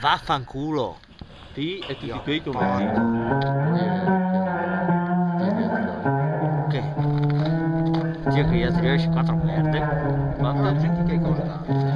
Vaffanculo. Ti e tutti Io. quei come diga que che io ti riesci quattro merde. Ma senti che hai?